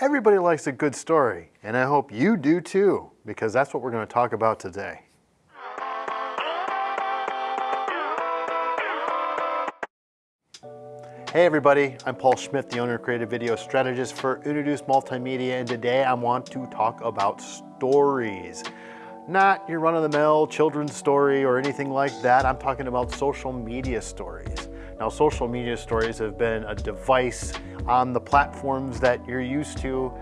Everybody likes a good story, and I hope you do too, because that's what we're going to talk about today. Hey everybody, I'm Paul Schmidt, the owner of Creative Video Strategist for Introduce Multimedia, and today I want to talk about stories. Not your run-of-the-mill children's story or anything like that. I'm talking about social media stories. Now, social media stories have been a device on the platforms that you're used to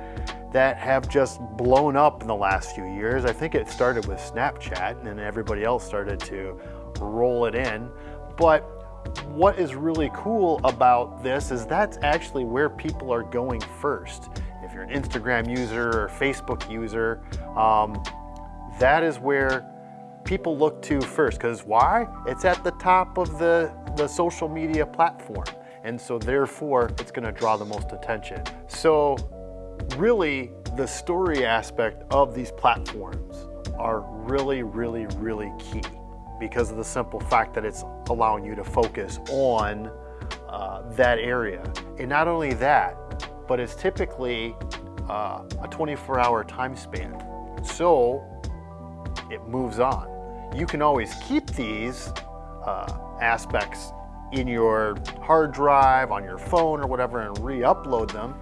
that have just blown up in the last few years. I think it started with Snapchat and then everybody else started to roll it in. But what is really cool about this is that's actually where people are going first. If you're an Instagram user or Facebook user, um, that is where people look to first. Because why? It's at the top of the, the social media platform. And so therefore, it's gonna draw the most attention. So really, the story aspect of these platforms are really, really, really key because of the simple fact that it's allowing you to focus on uh, that area. And not only that, but it's typically uh, a 24 hour time span. So it moves on. You can always keep these uh, aspects in your hard drive, on your phone or whatever and re-upload them.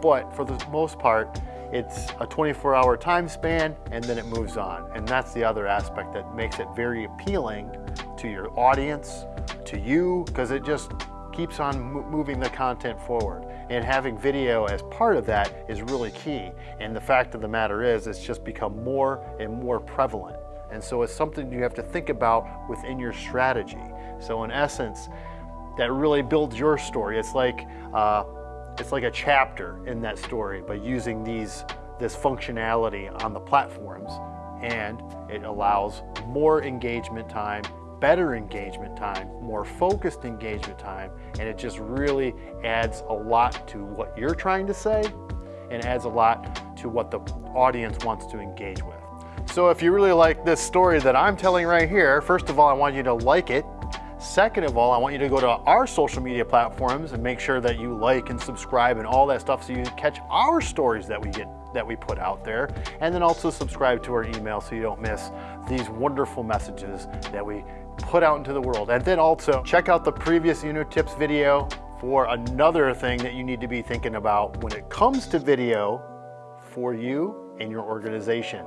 But for the most part, it's a 24 hour time span and then it moves on. And that's the other aspect that makes it very appealing to your audience, to you, because it just keeps on moving the content forward. And having video as part of that is really key. And the fact of the matter is, it's just become more and more prevalent. And so it's something you have to think about within your strategy. So in essence, that really builds your story. It's like, uh, it's like a chapter in that story by using these, this functionality on the platforms and it allows more engagement time, better engagement time, more focused engagement time, and it just really adds a lot to what you're trying to say and adds a lot to what the audience wants to engage with. So if you really like this story that I'm telling right here, first of all, I want you to like it. Second of all, I want you to go to our social media platforms and make sure that you like and subscribe and all that stuff so you can catch our stories that we get that we put out there. And then also subscribe to our email so you don't miss these wonderful messages that we put out into the world. And then also check out the previous Uno Tips video for another thing that you need to be thinking about when it comes to video for you and your organization.